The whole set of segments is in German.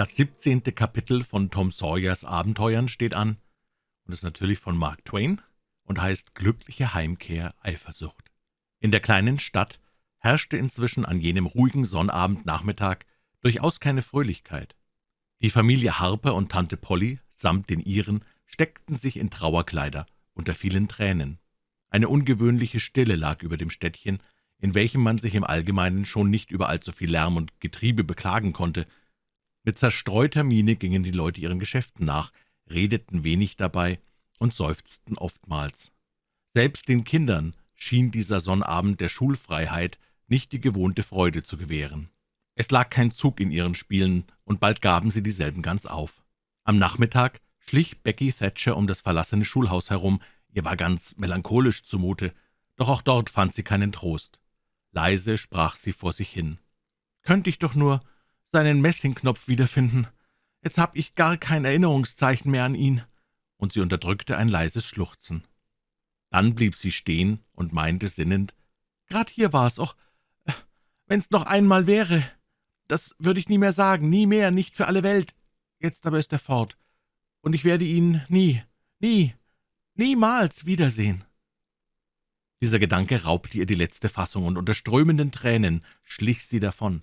Das siebzehnte Kapitel von Tom Sawyers Abenteuern steht an und ist natürlich von Mark Twain und heißt »Glückliche Heimkehr Eifersucht«. In der kleinen Stadt herrschte inzwischen an jenem ruhigen Sonnabendnachmittag durchaus keine Fröhlichkeit. Die Familie Harper und Tante Polly samt den ihren steckten sich in Trauerkleider unter vielen Tränen. Eine ungewöhnliche Stille lag über dem Städtchen, in welchem man sich im Allgemeinen schon nicht über allzu viel Lärm und Getriebe beklagen konnte, mit zerstreuter Miene gingen die Leute ihren Geschäften nach, redeten wenig dabei und seufzten oftmals. Selbst den Kindern schien dieser Sonnabend der Schulfreiheit nicht die gewohnte Freude zu gewähren. Es lag kein Zug in ihren Spielen, und bald gaben sie dieselben ganz auf. Am Nachmittag schlich Becky Thatcher um das verlassene Schulhaus herum, ihr war ganz melancholisch zumute, doch auch dort fand sie keinen Trost. Leise sprach sie vor sich hin. »Könnte ich doch nur seinen Messingknopf wiederfinden. Jetzt hab ich gar kein Erinnerungszeichen mehr an ihn.« Und sie unterdrückte ein leises Schluchzen. Dann blieb sie stehen und meinte sinnend, »Grad hier war's, och, wenn's noch einmal wäre. Das würde ich nie mehr sagen, nie mehr, nicht für alle Welt. Jetzt aber ist er fort, und ich werde ihn nie, nie, niemals wiedersehen.« Dieser Gedanke raubte ihr die letzte Fassung, und unter strömenden Tränen schlich sie davon.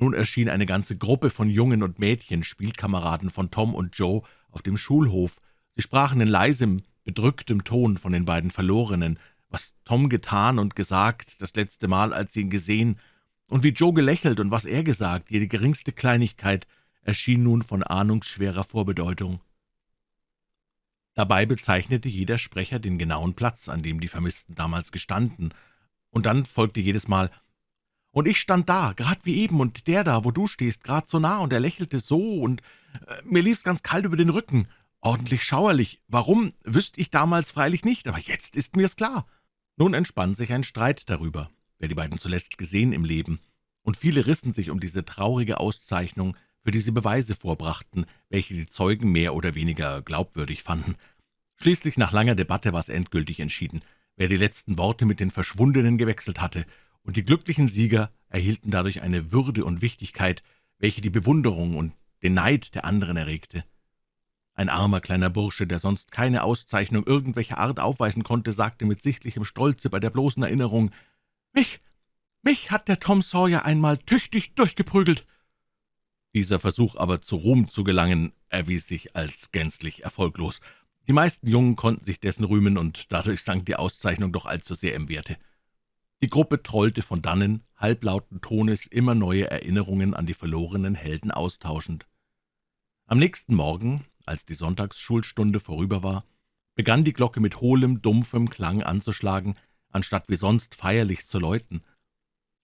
Nun erschien eine ganze Gruppe von Jungen und Mädchen, Spielkameraden von Tom und Joe, auf dem Schulhof. Sie sprachen in leisem, bedrücktem Ton von den beiden Verlorenen, was Tom getan und gesagt, das letzte Mal, als sie ihn gesehen, und wie Joe gelächelt und was er gesagt, jede geringste Kleinigkeit erschien nun von ahnungsschwerer Vorbedeutung. Dabei bezeichnete jeder Sprecher den genauen Platz, an dem die Vermissten damals gestanden, und dann folgte jedes Mal und ich stand da, grad wie eben, und der da, wo du stehst, grad so nah, und er lächelte so, und äh, mir lief's ganz kalt über den Rücken. Ordentlich schauerlich. Warum, wüsste ich damals freilich nicht, aber jetzt ist mir's klar. Nun entspann sich ein Streit darüber, wer die beiden zuletzt gesehen im Leben, und viele rissen sich um diese traurige Auszeichnung, für die sie Beweise vorbrachten, welche die Zeugen mehr oder weniger glaubwürdig fanden. Schließlich nach langer Debatte war es endgültig entschieden, wer die letzten Worte mit den Verschwundenen gewechselt hatte, und die glücklichen Sieger erhielten dadurch eine Würde und Wichtigkeit, welche die Bewunderung und den Neid der anderen erregte. Ein armer kleiner Bursche, der sonst keine Auszeichnung irgendwelcher Art aufweisen konnte, sagte mit sichtlichem Stolze bei der bloßen Erinnerung, »Mich, mich hat der Tom Sawyer einmal tüchtig durchgeprügelt.« Dieser Versuch aber zu Ruhm zu gelangen, erwies sich als gänzlich erfolglos. Die meisten Jungen konnten sich dessen rühmen, und dadurch sank die Auszeichnung doch allzu sehr im Werte. Die Gruppe trollte von dannen, halblauten Tones immer neue Erinnerungen an die verlorenen Helden austauschend. Am nächsten Morgen, als die Sonntagsschulstunde vorüber war, begann die Glocke mit hohlem, dumpfem Klang anzuschlagen, anstatt wie sonst feierlich zu läuten.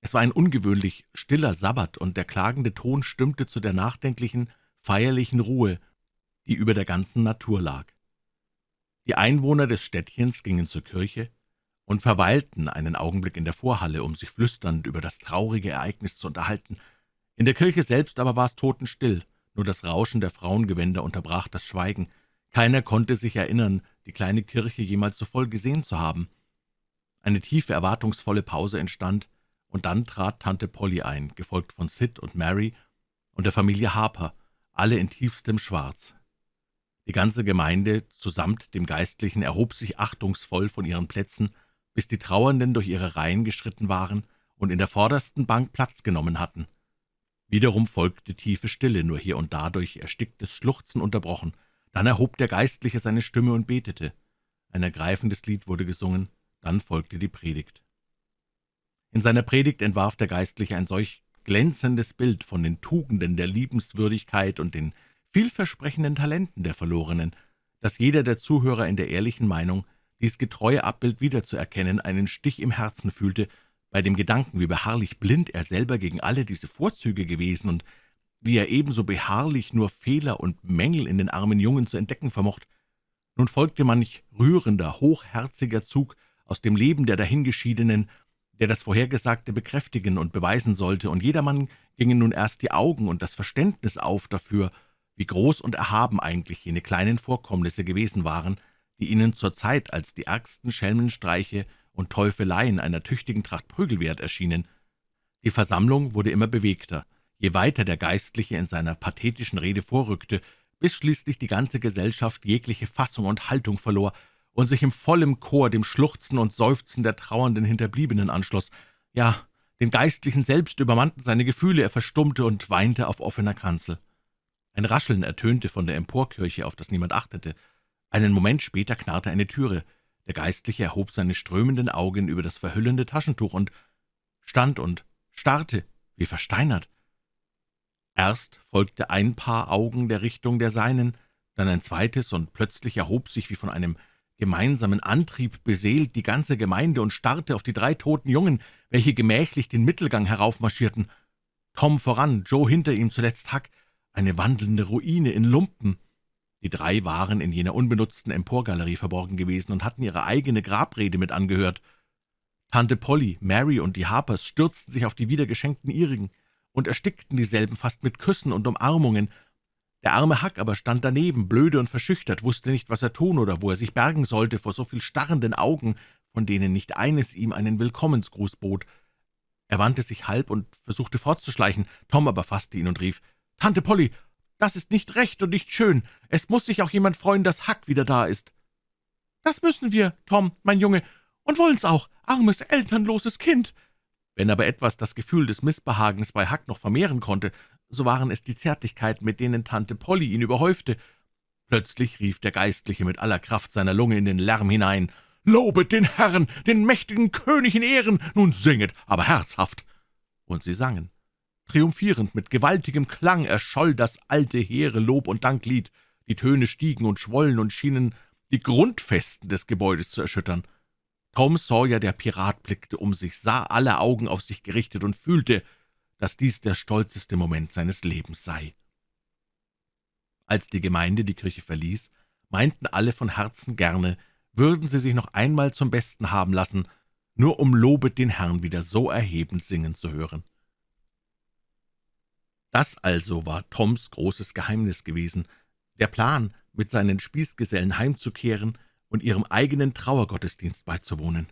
Es war ein ungewöhnlich stiller Sabbat, und der klagende Ton stimmte zu der nachdenklichen, feierlichen Ruhe, die über der ganzen Natur lag. Die Einwohner des Städtchens gingen zur Kirche, und verweilten einen Augenblick in der Vorhalle, um sich flüsternd über das traurige Ereignis zu unterhalten. In der Kirche selbst aber war es totenstill, nur das Rauschen der Frauengewänder unterbrach das Schweigen. Keiner konnte sich erinnern, die kleine Kirche jemals so voll gesehen zu haben. Eine tiefe, erwartungsvolle Pause entstand, und dann trat Tante Polly ein, gefolgt von Sid und Mary und der Familie Harper, alle in tiefstem Schwarz. Die ganze Gemeinde, zusammt dem Geistlichen, erhob sich achtungsvoll von ihren Plätzen bis die Trauernden durch ihre Reihen geschritten waren und in der vordersten Bank Platz genommen hatten. Wiederum folgte tiefe Stille, nur hier und da durch ersticktes Schluchzen unterbrochen. Dann erhob der Geistliche seine Stimme und betete. Ein ergreifendes Lied wurde gesungen, dann folgte die Predigt. In seiner Predigt entwarf der Geistliche ein solch glänzendes Bild von den Tugenden der Liebenswürdigkeit und den vielversprechenden Talenten der Verlorenen, dass jeder der Zuhörer in der ehrlichen Meinung dies getreue Abbild wiederzuerkennen, einen Stich im Herzen fühlte, bei dem Gedanken, wie beharrlich blind er selber gegen alle diese Vorzüge gewesen und wie er ebenso beharrlich nur Fehler und Mängel in den armen Jungen zu entdecken vermocht. Nun folgte manch rührender, hochherziger Zug aus dem Leben der Dahingeschiedenen, der das Vorhergesagte bekräftigen und beweisen sollte, und jedermann gingen nun erst die Augen und das Verständnis auf dafür, wie groß und erhaben eigentlich jene kleinen Vorkommnisse gewesen waren, die ihnen zur Zeit als die ärgsten Schelmenstreiche und Teufeleien einer tüchtigen Tracht Prügel wert erschienen. Die Versammlung wurde immer bewegter, je weiter der Geistliche in seiner pathetischen Rede vorrückte, bis schließlich die ganze Gesellschaft jegliche Fassung und Haltung verlor und sich im vollen Chor dem Schluchzen und Seufzen der trauernden Hinterbliebenen anschloss. Ja, den Geistlichen selbst übermannten seine Gefühle, er verstummte und weinte auf offener Kanzel. Ein Rascheln ertönte von der Emporkirche, auf das niemand achtete. Einen Moment später knarrte eine Türe. Der Geistliche erhob seine strömenden Augen über das verhüllende Taschentuch und stand und starrte, wie versteinert. Erst folgte ein Paar Augen der Richtung der seinen, dann ein zweites, und plötzlich erhob sich wie von einem gemeinsamen Antrieb beseelt die ganze Gemeinde und starrte auf die drei toten Jungen, welche gemächlich den Mittelgang heraufmarschierten. Tom voran, Joe hinter ihm, zuletzt Huck, eine wandelnde Ruine in Lumpen. Die drei waren in jener unbenutzten Emporgalerie verborgen gewesen und hatten ihre eigene Grabrede mit angehört. Tante Polly, Mary und die Harpers stürzten sich auf die wiedergeschenkten ihrigen und erstickten dieselben fast mit Küssen und Umarmungen. Der arme Huck aber stand daneben, blöde und verschüchtert, wusste nicht, was er tun oder wo er sich bergen sollte vor so viel starrenden Augen, von denen nicht eines ihm einen Willkommensgruß bot. Er wandte sich halb und versuchte fortzuschleichen, Tom aber fasste ihn und rief, »Tante Polly, das ist nicht recht und nicht schön. Es muss sich auch jemand freuen, dass Huck wieder da ist.« »Das müssen wir, Tom, mein Junge, und wollen's auch, armes, elternloses Kind.« Wenn aber etwas das Gefühl des Missbehagens bei Huck noch vermehren konnte, so waren es die Zärtlichkeiten, mit denen Tante Polly ihn überhäufte. Plötzlich rief der Geistliche mit aller Kraft seiner Lunge in den Lärm hinein, »Lobet den Herrn, den mächtigen König in Ehren, nun singet, aber herzhaft!« Und sie sangen. Triumphierend, mit gewaltigem Klang erscholl das alte, hehre Lob- und Danklied. Die Töne stiegen und schwollen und schienen die Grundfesten des Gebäudes zu erschüttern. Tom Sawyer, der Pirat, blickte um sich, sah alle Augen auf sich gerichtet und fühlte, dass dies der stolzeste Moment seines Lebens sei. Als die Gemeinde die Kirche verließ, meinten alle von Herzen gerne, würden sie sich noch einmal zum Besten haben lassen, nur um Lobet den Herrn wieder so erhebend singen zu hören. Das also war Toms großes Geheimnis gewesen, der Plan, mit seinen Spießgesellen heimzukehren und ihrem eigenen Trauergottesdienst beizuwohnen.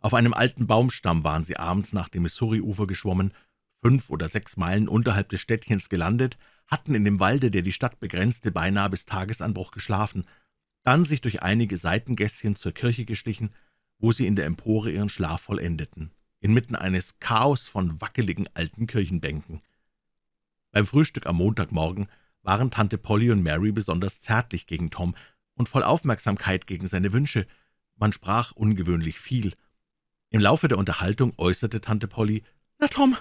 Auf einem alten Baumstamm waren sie abends nach dem Missouri-Ufer geschwommen, fünf oder sechs Meilen unterhalb des Städtchens gelandet, hatten in dem Walde, der die Stadt begrenzte, beinahe bis Tagesanbruch geschlafen, dann sich durch einige Seitengässchen zur Kirche geschlichen, wo sie in der Empore ihren Schlaf vollendeten, inmitten eines Chaos von wackeligen alten Kirchenbänken. Beim Frühstück am Montagmorgen waren Tante Polly und Mary besonders zärtlich gegen Tom und voll Aufmerksamkeit gegen seine Wünsche. Man sprach ungewöhnlich viel. Im Laufe der Unterhaltung äußerte Tante Polly, »Na, Tom,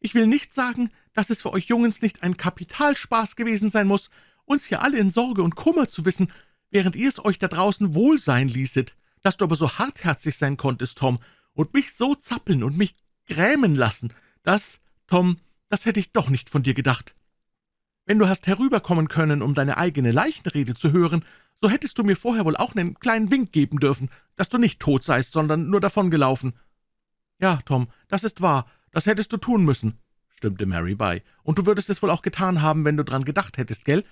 ich will nicht sagen, dass es für euch Jungens nicht ein Kapitalspaß gewesen sein muss, uns hier alle in Sorge und Kummer zu wissen, während ihr es euch da draußen wohl sein ließet, dass du aber so hartherzig sein konntest, Tom, und mich so zappeln und mich grämen lassen. Das, Tom, das hätte ich doch nicht von dir gedacht. Wenn du hast herüberkommen können, um deine eigene Leichenrede zu hören, so hättest du mir vorher wohl auch einen kleinen Wink geben dürfen, dass du nicht tot seist, sondern nur davongelaufen.« »Ja, Tom, das ist wahr, das hättest du tun müssen«, stimmte Mary bei. »Und du würdest es wohl auch getan haben, wenn du dran gedacht hättest, gell?«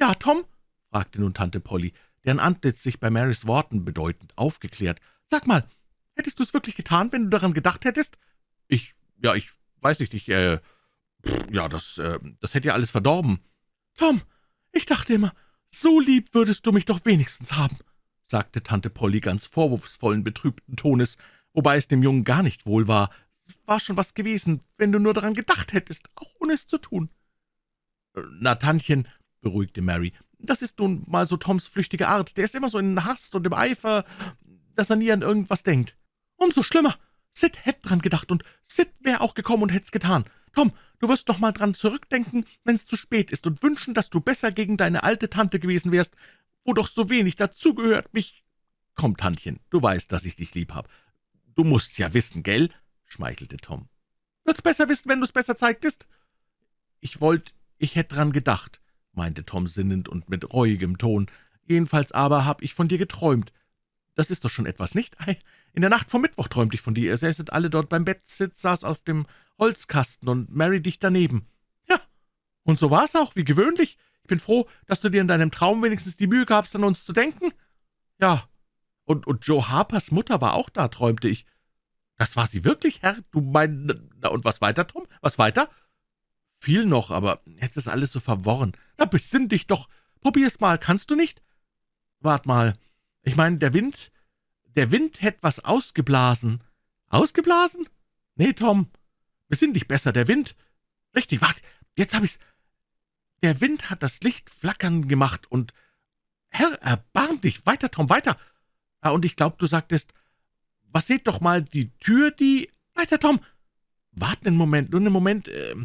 »Ja, Tom?« fragte nun Tante Polly, deren Antlitz sich bei Marys Worten bedeutend aufgeklärt. »Sag mal, hättest du es wirklich getan, wenn du daran gedacht hättest?« »Ich, ja, ich weiß nicht, ich, äh, ja, das, äh, das hätte ja alles verdorben.« »Tom, ich dachte immer, so lieb würdest du mich doch wenigstens haben«, sagte Tante Polly ganz vorwurfsvollen, betrübten Tones, wobei es dem Jungen gar nicht wohl war. »War schon was gewesen, wenn du nur daran gedacht hättest, auch ohne es zu tun.« äh, »Na, Tantchen«, beruhigte Mary, »das ist nun mal so Toms flüchtige Art. Der ist immer so in Hast und im Eifer, dass er nie an irgendwas denkt. Umso schlimmer. Sid hätt dran gedacht, und Sid wär auch gekommen und hätt's getan. Tom, du wirst noch mal dran zurückdenken, wenn's zu spät ist, und wünschen, dass du besser gegen deine alte Tante gewesen wärst, wo doch so wenig dazugehört, mich... Komm, Tantchen, du weißt, dass ich dich lieb hab. Du musst's ja wissen, gell?« schmeichelte Tom. »Würd's besser wissen, wenn du's besser zeigtest?« »Ich wollt, ich hätt dran gedacht«, meinte Tom sinnend und mit reuigem Ton. »Jedenfalls aber hab ich von dir geträumt. Das ist doch schon etwas, nicht? In der Nacht vom Mittwoch träumte ich von dir. Ihr säßet alle dort beim Bett, Sid saß auf dem Holzkasten und Mary dicht daneben. Ja, und so war's auch, wie gewöhnlich. Ich bin froh, dass du dir in deinem Traum wenigstens die Mühe gabst, an uns zu denken. Ja, und, und Joe Harpers Mutter war auch da, träumte ich. Das war sie wirklich, Herr? Du meinst, na und was weiter, Tom? Was weiter? viel noch, aber jetzt ist alles so verworren. Na, besinn dich doch. Probier's mal, kannst du nicht? Wart mal. Ich meine, der Wind, der Wind hätt was ausgeblasen. Ausgeblasen? Nee, Tom. Besinn dich besser, der Wind. Richtig, wart, jetzt hab ich's. Der Wind hat das Licht flackern gemacht und Herr, erbarm dich, weiter, Tom, weiter. Ah, und ich glaub, du sagtest, was seht doch mal die Tür, die... Weiter, Tom. Wart einen Moment, nur einen Moment. Äh,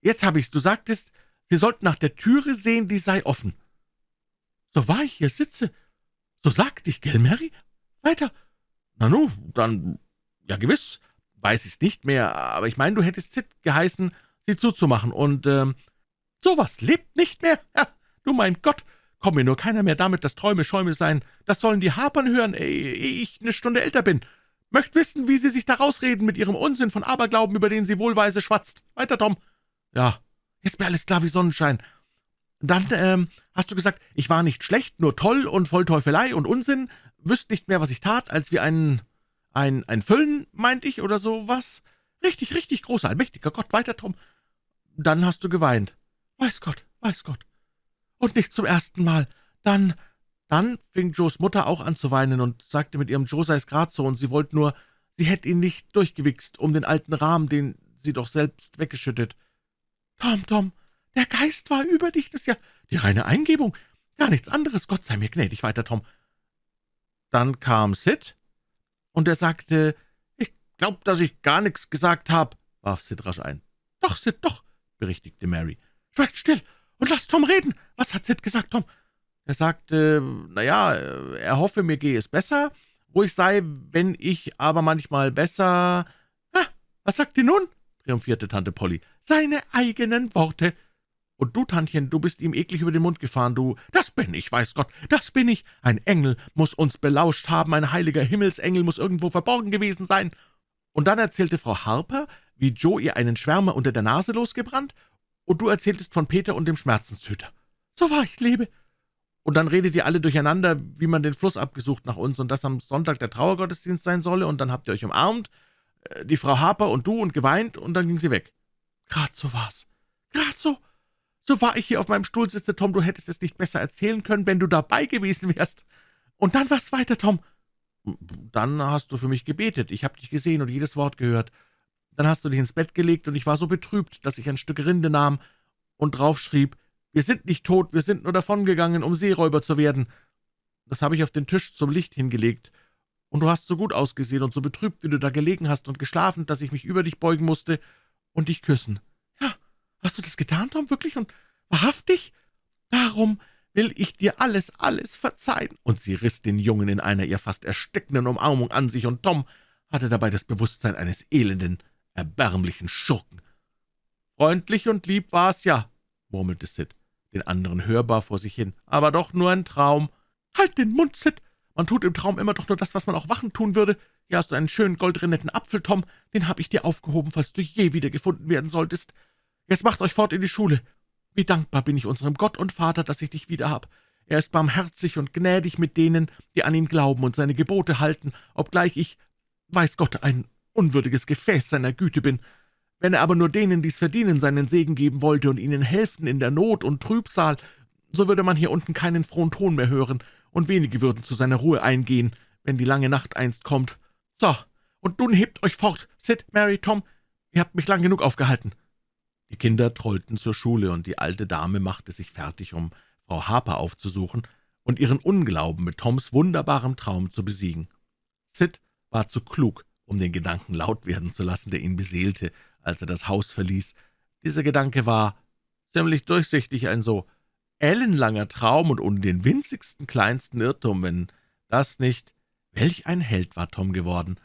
jetzt hab ich's. Du sagtest, Sie sollten nach der Türe sehen, die sei offen. So wahr ich hier sitze. So sagte ich, gell, Mary? Weiter. Na nu, dann, ja gewiss, weiß ich's nicht mehr, aber ich meine, du hättest Sid geheißen, sie zuzumachen, und, ähm, sowas lebt nicht mehr. Ja, du mein Gott, komm mir nur keiner mehr damit, dass Träume Schäume seien. Das sollen die Hapern hören, ehe ich eine Stunde älter bin. Möcht wissen, wie sie sich da rausreden mit ihrem Unsinn von Aberglauben, über den sie wohlweise schwatzt. Weiter, Tom. Ja, ist mir alles klar wie Sonnenschein. Dann, ähm, hast du gesagt, ich war nicht schlecht, nur toll und voll Teufelei und Unsinn, wüsst nicht mehr, was ich tat, als wie ein, ein, ein Füllen, meint ich, oder so was? Richtig, richtig großer, allmächtiger Gott, weiter, Tom. Dann hast du geweint. Weiß Gott, weiß Gott. Und nicht zum ersten Mal. Dann, dann fing Joes Mutter auch an zu weinen und sagte mit ihrem Joe sei's grad so, und sie wollte nur, sie hätte ihn nicht durchgewichst um den alten Rahmen, den sie doch selbst weggeschüttet. Tom, Tom, der Geist war über dich, das ist ja die reine Eingebung, gar nichts anderes, Gott sei mir gnädig weiter, Tom. Dann kam Sid, und er sagte, »Ich glaub, dass ich gar nichts gesagt habe«, warf Sid rasch ein. »Doch, Sid, doch«, berichtigte Mary. »Schweigt still und lasst Tom reden. Was hat Sid gesagt, Tom?« Er sagte, na ja, er hoffe, mir gehe es besser, wo ich sei, wenn ich aber manchmal besser... »Ah, was sagt ihr nun?« triumphierte Tante Polly. »Seine eigenen Worte!« »Und du, Tantchen, du bist ihm eklig über den Mund gefahren, du. Das bin ich, weiß Gott, das bin ich. Ein Engel muss uns belauscht haben, ein heiliger Himmelsengel muss irgendwo verborgen gewesen sein.« Und dann erzählte Frau Harper, wie Joe ihr einen Schwärmer unter der Nase losgebrannt, und du erzähltest von Peter und dem Schmerzenstöter. »So wahr ich lebe!« und dann redet ihr alle durcheinander, wie man den Fluss abgesucht nach uns und dass am Sonntag der Trauergottesdienst sein solle, und dann habt ihr euch umarmt, äh, die Frau Harper und du, und geweint, und dann ging sie weg. Grad so war's. Grad so. So war ich hier auf meinem Stuhl sitze, Tom, du hättest es nicht besser erzählen können, wenn du dabei gewesen wärst. Und dann was weiter, Tom? Dann hast du für mich gebetet, ich habe dich gesehen und jedes Wort gehört. Dann hast du dich ins Bett gelegt, und ich war so betrübt, dass ich ein Stück Rinde nahm und draufschrieb, wir sind nicht tot, wir sind nur davongegangen, um Seeräuber zu werden. Das habe ich auf den Tisch zum Licht hingelegt, und du hast so gut ausgesehen und so betrübt, wie du da gelegen hast und geschlafen, dass ich mich über dich beugen musste und dich küssen. Hast du das getan, Tom, wirklich und wahrhaftig? Darum will ich dir alles, alles verzeihen.« Und sie riss den Jungen in einer ihr fast erstickenden Umarmung an sich, und Tom hatte dabei das Bewusstsein eines elenden, erbärmlichen Schurken. »Freundlich und lieb war's ja«, murmelte Sid, den anderen hörbar vor sich hin, »aber doch nur ein Traum.« »Halt den Mund, Sid! Man tut im Traum immer doch nur das, was man auch wachen tun würde. Hier hast du einen schönen goldrinetten Apfel, Tom, den habe ich dir aufgehoben, falls du je wieder gefunden werden solltest. Jetzt macht euch fort in die Schule. Wie dankbar bin ich unserem Gott und Vater, dass ich dich wieder hab. Er ist barmherzig und gnädig mit denen, die an ihn glauben und seine Gebote halten, obgleich ich, weiß Gott, ein unwürdiges Gefäß seiner Güte bin. Wenn er aber nur denen, die's verdienen, seinen Segen geben wollte und ihnen helfen in der Not und Trübsal, so würde man hier unten keinen frohen Ton mehr hören, und wenige würden zu seiner Ruhe eingehen, wenn die lange Nacht einst kommt. So, und nun hebt euch fort, Sid, Mary, Tom, ihr habt mich lang genug aufgehalten.« Die Kinder trollten zur Schule, und die alte Dame machte sich fertig, um Frau Harper aufzusuchen und ihren Unglauben mit Toms wunderbarem Traum zu besiegen. Sid war zu klug, um den Gedanken laut werden zu lassen, der ihn beseelte, als er das Haus verließ. Dieser Gedanke war ziemlich durchsichtig, ein so ellenlanger Traum und ohne den winzigsten kleinsten Irrtum, wenn das nicht... Welch ein Held war Tom geworden!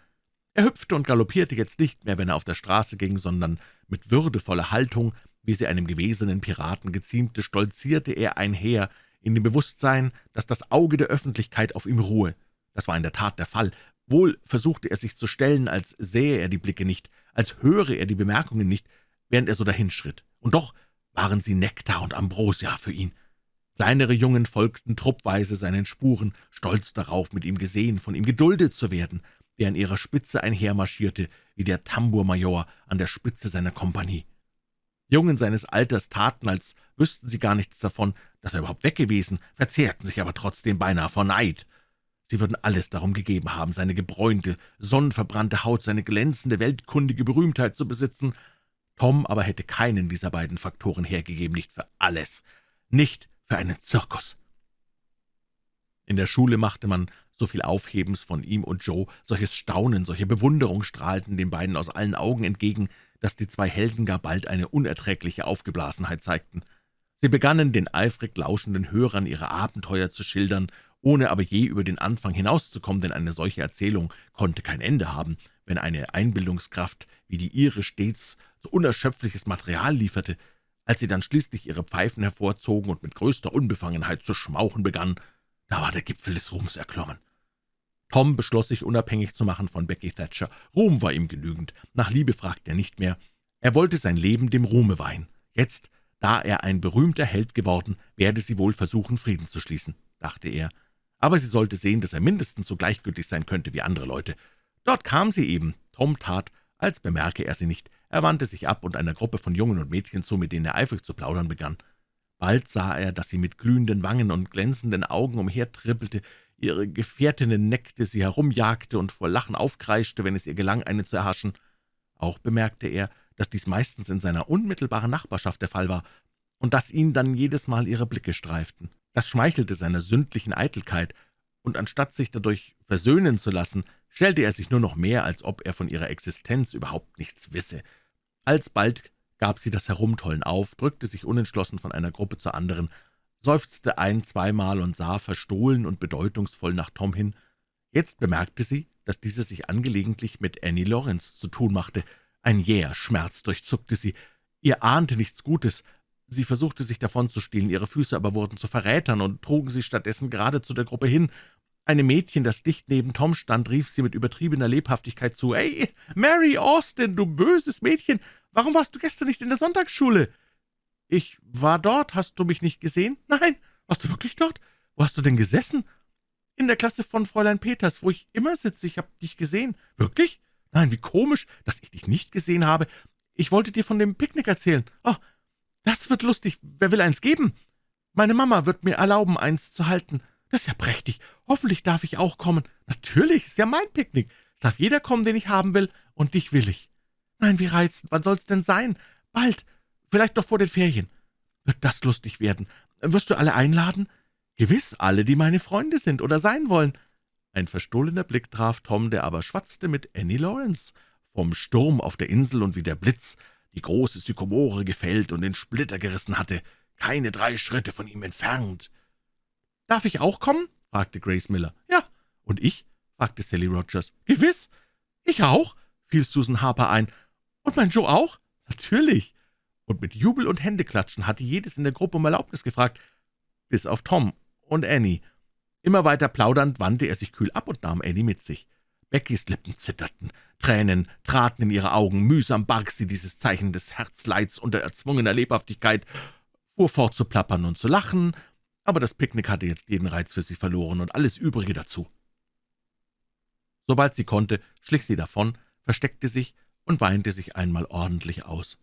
Er hüpfte und galoppierte jetzt nicht mehr, wenn er auf der Straße ging, sondern mit würdevoller Haltung, wie sie einem gewesenen Piraten geziemte, stolzierte er einher, in dem Bewusstsein, dass das Auge der Öffentlichkeit auf ihm ruhe. Das war in der Tat der Fall. Wohl versuchte er sich zu stellen, als sähe er die Blicke nicht, als höre er die Bemerkungen nicht, während er so dahinschritt. Und doch waren sie Nektar und Ambrosia für ihn. Kleinere Jungen folgten truppweise seinen Spuren, stolz darauf, mit ihm gesehen, von ihm geduldet zu werden, der an ihrer Spitze einhermarschierte, wie der Tambourmajor an der Spitze seiner Kompanie. Jungen seines Alters taten, als wüssten sie gar nichts davon, dass er überhaupt weg gewesen, verzehrten sich aber trotzdem beinahe vor Neid. Sie würden alles darum gegeben haben, seine gebräunte, sonnenverbrannte Haut, seine glänzende, weltkundige Berühmtheit zu besitzen. Tom aber hätte keinen dieser beiden Faktoren hergegeben, nicht für alles, nicht für einen Zirkus. In der Schule machte man so viel Aufhebens von ihm und Joe, solches Staunen, solche Bewunderung strahlten den beiden aus allen Augen entgegen, dass die zwei Helden gar bald eine unerträgliche Aufgeblasenheit zeigten. Sie begannen, den eifrig lauschenden Hörern ihre Abenteuer zu schildern, ohne aber je über den Anfang hinauszukommen, denn eine solche Erzählung konnte kein Ende haben, wenn eine Einbildungskraft wie die ihre stets so unerschöpfliches Material lieferte. Als sie dann schließlich ihre Pfeifen hervorzogen und mit größter Unbefangenheit zu schmauchen begannen, da war der Gipfel des Ruhms erklommen. Tom beschloss, sich unabhängig zu machen von Becky Thatcher. Ruhm war ihm genügend. Nach Liebe fragte er nicht mehr. Er wollte sein Leben dem Ruhme weihen. Jetzt, da er ein berühmter Held geworden, werde sie wohl versuchen, Frieden zu schließen, dachte er. Aber sie sollte sehen, dass er mindestens so gleichgültig sein könnte wie andere Leute. Dort kam sie eben. Tom tat, als bemerke er sie nicht. Er wandte sich ab und einer Gruppe von Jungen und Mädchen zu, mit denen er eifrig zu plaudern begann. Bald sah er, dass sie mit glühenden Wangen und glänzenden Augen umhertrippelte, ihre Gefährtinnen neckte, sie herumjagte und vor Lachen aufkreischte, wenn es ihr gelang, eine zu erhaschen. Auch bemerkte er, dass dies meistens in seiner unmittelbaren Nachbarschaft der Fall war und dass ihn dann jedes Mal ihre Blicke streiften. Das schmeichelte seiner sündlichen Eitelkeit, und anstatt sich dadurch versöhnen zu lassen, stellte er sich nur noch mehr, als ob er von ihrer Existenz überhaupt nichts wisse. Alsbald gab sie das Herumtollen auf, drückte sich unentschlossen von einer Gruppe zur anderen seufzte ein-, zweimal und sah verstohlen und bedeutungsvoll nach Tom hin. Jetzt bemerkte sie, dass dieser sich angelegentlich mit Annie Lawrence zu tun machte. Ein jäher Schmerz durchzuckte sie. Ihr ahnte nichts Gutes. Sie versuchte, sich davonzustehlen, ihre Füße aber wurden zu Verrätern und trugen sie stattdessen gerade zu der Gruppe hin. Einem Mädchen, das dicht neben Tom stand, rief sie mit übertriebener Lebhaftigkeit zu, »Ey, Mary Austin, du böses Mädchen, warum warst du gestern nicht in der Sonntagsschule?« »Ich war dort. Hast du mich nicht gesehen?« »Nein. Warst du wirklich dort? Wo hast du denn gesessen?« »In der Klasse von Fräulein Peters, wo ich immer sitze. Ich habe dich gesehen.« »Wirklich? Nein, wie komisch, dass ich dich nicht gesehen habe. Ich wollte dir von dem Picknick erzählen. Oh, das wird lustig. Wer will eins geben?« »Meine Mama wird mir erlauben, eins zu halten. Das ist ja prächtig. Hoffentlich darf ich auch kommen. Natürlich, ist ja mein Picknick. Es darf jeder kommen, den ich haben will, und dich will ich.« »Nein, wie reizend. Wann soll's denn sein?« »Bald. Vielleicht noch vor den Ferien. Wird das lustig werden. Wirst du alle einladen?« »Gewiss, alle, die meine Freunde sind oder sein wollen.« Ein verstohlener Blick traf Tom, der aber schwatzte mit Annie Lawrence. Vom Sturm auf der Insel und wie der Blitz die große Sykomore gefällt und in Splitter gerissen hatte, keine drei Schritte von ihm entfernt. »Darf ich auch kommen?« fragte Grace Miller. »Ja, und ich?« fragte Sally Rogers. »Gewiss, ich auch«, fiel Susan Harper ein. »Und mein Joe auch?« »Natürlich.« Und mit Jubel und Händeklatschen hatte jedes in der Gruppe um Erlaubnis gefragt, bis auf Tom und Annie. Immer weiter plaudernd wandte er sich kühl ab und nahm Annie mit sich. Beckys Lippen zitterten, Tränen traten in ihre Augen, mühsam barg sie dieses Zeichen des Herzleids unter erzwungener Lebhaftigkeit, fuhr fort zu plappern und zu lachen, aber das Picknick hatte jetzt jeden Reiz für sie verloren und alles Übrige dazu. Sobald sie konnte, schlich sie davon, versteckte sich und weinte sich einmal ordentlich aus.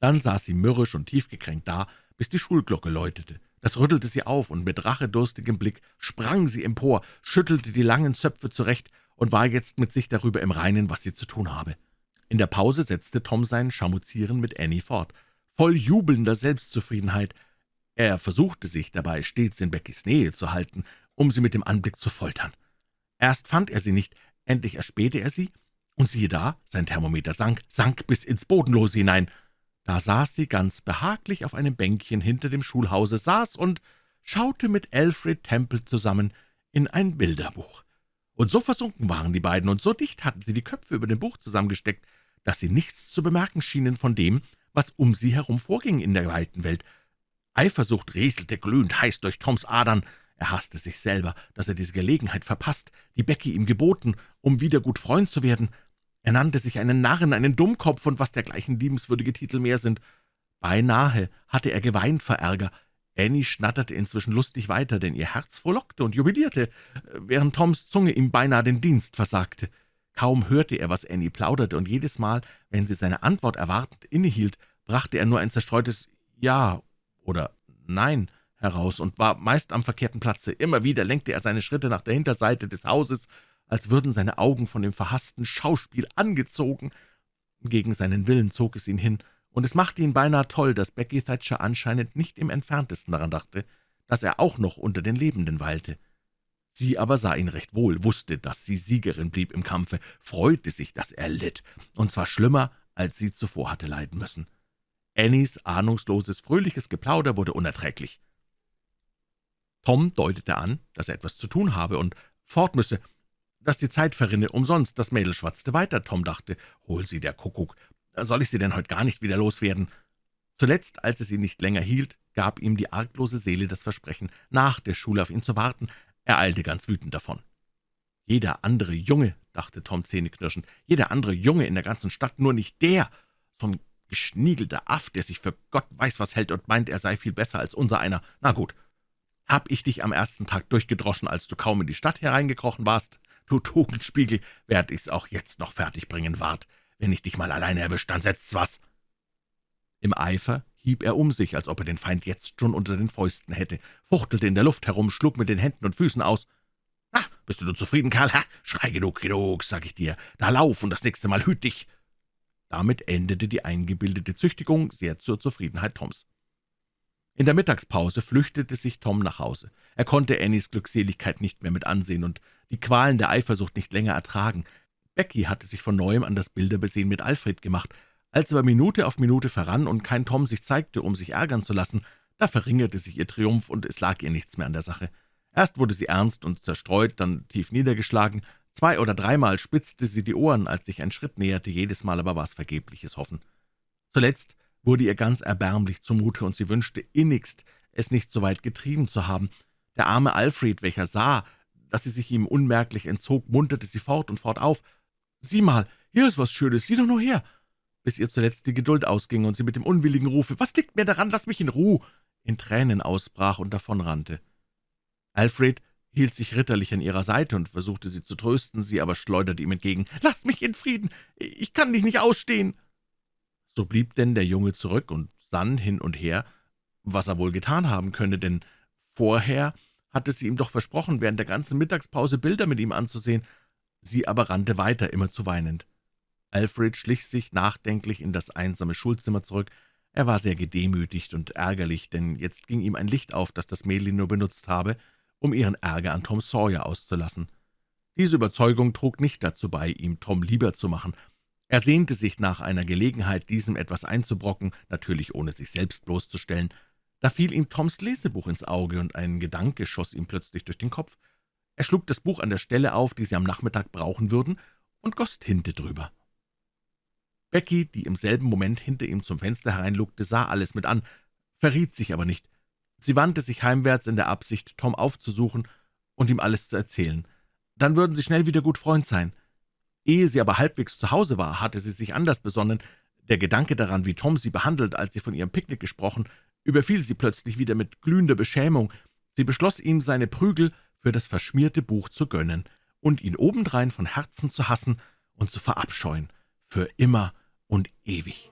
Dann saß sie mürrisch und tiefgekränkt da, bis die Schulglocke läutete. Das rüttelte sie auf, und mit rachedurstigem Blick sprang sie empor, schüttelte die langen Zöpfe zurecht und war jetzt mit sich darüber im Reinen, was sie zu tun habe. In der Pause setzte Tom sein Schamuzieren mit Annie fort, voll jubelnder Selbstzufriedenheit. Er versuchte sich dabei stets in Beckys Nähe zu halten, um sie mit dem Anblick zu foltern. Erst fand er sie nicht, endlich erspähte er sie, und siehe da, sein Thermometer sank, sank bis ins Bodenlose hinein. Da saß sie ganz behaglich auf einem Bänkchen hinter dem Schulhause, saß und schaute mit Alfred Temple zusammen in ein Bilderbuch. Und so versunken waren die beiden, und so dicht hatten sie die Köpfe über dem Buch zusammengesteckt, dass sie nichts zu bemerken schienen von dem, was um sie herum vorging in der weiten Welt. Eifersucht rieselte glühend heiß durch Toms Adern. Er hasste sich selber, dass er diese Gelegenheit verpasst, die Becky ihm geboten, um wieder gut Freund zu werden. Er nannte sich einen Narren, einen Dummkopf und was dergleichen liebenswürdige Titel mehr sind. Beinahe hatte er geweint vor Ärger. Annie schnatterte inzwischen lustig weiter, denn ihr Herz frohlockte und jubilierte, während Toms Zunge ihm beinahe den Dienst versagte. Kaum hörte er, was Annie plauderte, und jedes Mal, wenn sie seine Antwort erwartend innehielt, brachte er nur ein zerstreutes »Ja« oder »Nein« heraus und war meist am verkehrten Platze. Immer wieder lenkte er seine Schritte nach der Hinterseite des Hauses, als würden seine Augen von dem verhassten Schauspiel angezogen. Gegen seinen Willen zog es ihn hin, und es machte ihn beinahe toll, dass Becky Thatcher anscheinend nicht im entferntesten daran dachte, dass er auch noch unter den Lebenden weilte. Sie aber sah ihn recht wohl, wusste, dass sie Siegerin blieb im Kampfe, freute sich, dass er litt, und zwar schlimmer, als sie zuvor hatte leiden müssen. Annies ahnungsloses, fröhliches Geplauder wurde unerträglich. Tom deutete an, dass er etwas zu tun habe und fort müsse, dass die Zeit verrinne umsonst. Das Mädel schwatzte weiter. Tom dachte, hol sie der Kuckuck, soll ich sie denn heute gar nicht wieder loswerden? Zuletzt, als es ihn nicht länger hielt, gab ihm die arglose Seele das Versprechen, nach der Schule auf ihn zu warten. Er eilte ganz wütend davon. Jeder andere Junge, dachte Tom zähneknirschend, jeder andere Junge in der ganzen Stadt, nur nicht der, so ein geschniegelter Aff, der sich für Gott weiß was hält und meint, er sei viel besser als unser einer. Na gut, hab ich dich am ersten Tag durchgedroschen, als du kaum in die Stadt hereingekrochen warst? Du Tugendspiegel, werd ich's auch jetzt noch fertigbringen, wart. Wenn ich dich mal alleine erwischt, dann setzt's was.« Im Eifer hieb er um sich, als ob er den Feind jetzt schon unter den Fäusten hätte, fuchtelte in der Luft herum, schlug mit den Händen und Füßen aus. »Na, bist du nun zufrieden, Karl? Ha? Schrei genug, genug, sag ich dir. Da lauf und das nächste Mal hüt dich!« Damit endete die eingebildete Züchtigung sehr zur Zufriedenheit Toms. In der Mittagspause flüchtete sich Tom nach Hause. Er konnte Annies Glückseligkeit nicht mehr mit ansehen und die Qualen der Eifersucht nicht länger ertragen. Becky hatte sich von Neuem an das Bilderbesehen mit Alfred gemacht. Als aber Minute auf Minute verrann und kein Tom sich zeigte, um sich ärgern zu lassen, da verringerte sich ihr Triumph, und es lag ihr nichts mehr an der Sache. Erst wurde sie ernst und zerstreut, dann tief niedergeschlagen. Zwei oder dreimal spitzte sie die Ohren, als sich ein Schritt näherte, jedes Mal aber war es vergebliches Hoffen. Zuletzt wurde ihr ganz erbärmlich zumute, und sie wünschte innigst, es nicht so weit getrieben zu haben. Der arme Alfred, welcher sah, dass sie sich ihm unmerklich entzog, munterte sie fort und fort auf. »Sieh mal, hier ist was Schönes, sieh doch nur her!« bis ihr zuletzt die Geduld ausging und sie mit dem unwilligen Rufe, »Was liegt mir daran, lass mich in Ruhe!« in Tränen ausbrach und davonrannte. Alfred hielt sich ritterlich an ihrer Seite und versuchte sie zu trösten, sie aber schleuderte ihm entgegen, »Lass mich in Frieden, ich kann dich nicht ausstehen!« So blieb denn der Junge zurück und sann hin und her, was er wohl getan haben könne, denn vorher hatte sie ihm doch versprochen, während der ganzen Mittagspause Bilder mit ihm anzusehen, Sie aber rannte weiter, immer zu weinend. Alfred schlich sich nachdenklich in das einsame Schulzimmer zurück. Er war sehr gedemütigt und ärgerlich, denn jetzt ging ihm ein Licht auf, das das Mädchen nur benutzt habe, um ihren Ärger an Tom Sawyer auszulassen. Diese Überzeugung trug nicht dazu bei, ihm Tom lieber zu machen. Er sehnte sich nach einer Gelegenheit, diesem etwas einzubrocken, natürlich ohne sich selbst bloßzustellen. Da fiel ihm Toms Lesebuch ins Auge, und ein Gedanke schoss ihm plötzlich durch den Kopf. Er schlug das Buch an der Stelle auf, die sie am Nachmittag brauchen würden, und goss Tinte drüber. Becky, die im selben Moment hinter ihm zum Fenster hereinlugte, sah alles mit an, verriet sich aber nicht. Sie wandte sich heimwärts in der Absicht, Tom aufzusuchen und ihm alles zu erzählen. Dann würden sie schnell wieder gut Freund sein. Ehe sie aber halbwegs zu Hause war, hatte sie sich anders besonnen. Der Gedanke daran, wie Tom sie behandelt, als sie von ihrem Picknick gesprochen, überfiel sie plötzlich wieder mit glühender Beschämung. Sie beschloss ihm seine Prügel für das verschmierte Buch zu gönnen und ihn obendrein von Herzen zu hassen und zu verabscheuen, für immer und ewig.